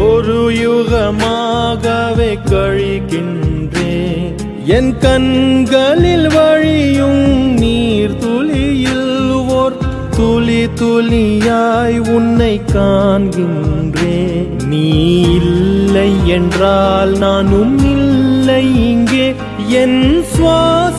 ஒரு யுகமாகவே கழிக்கின்றேன் என் கண்களில் வழியும் நீர் துளியில் ஓர் துளி துளியாய் உன்னை காண்கின்றேன் நீ இல்லை என்றால் நானும் இல்லை இங்கே. என் சுவாச